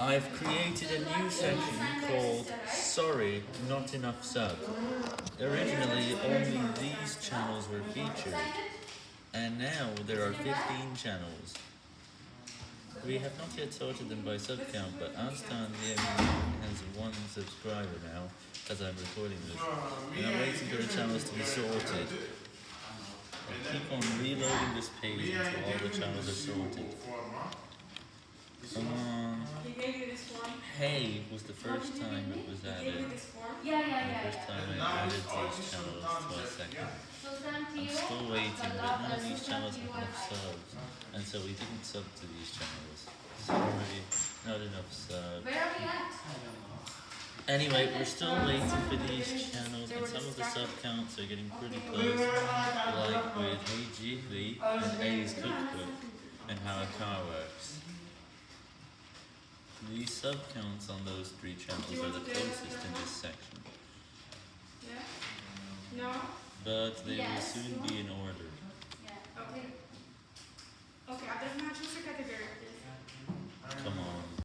I've created a new section called Sorry, Not Enough Subs. Originally, only these channels were featured, and now there are 15 channels. We have not yet sorted them by sub count, but Anstan has one subscriber now, as I'm recording this, and I'm waiting for the channels to be sorted. I keep on reloading this page until all the channels are sorted. Hey was the first oh, time it was He added. you this form. Yeah, yeah, The first time I added these channels to a second. I'm still waiting, but none of these channels have enough subs. And so we didn't sub to these channels. Sorry, not enough subs. Where are we at? Anyway, we're still waiting for these channels, and some of the sub counts are getting pretty close, like with Hey Jiggly and A's Cookbook, and How sub counts on those three channels are the closest in this section. Yeah? No? But they yes. will soon be in order. Yeah. Okay. Okay, I've matches the category.